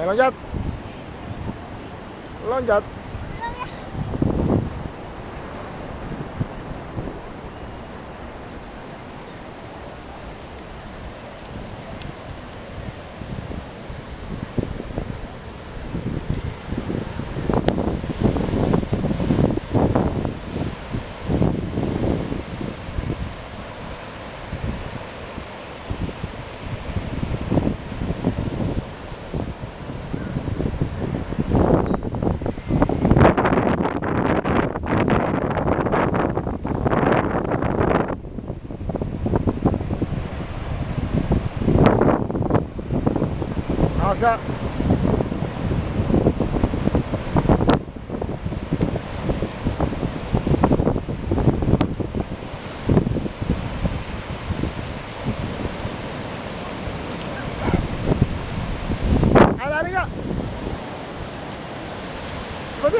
Ayo loncat. Loncat. ましたあれが。こち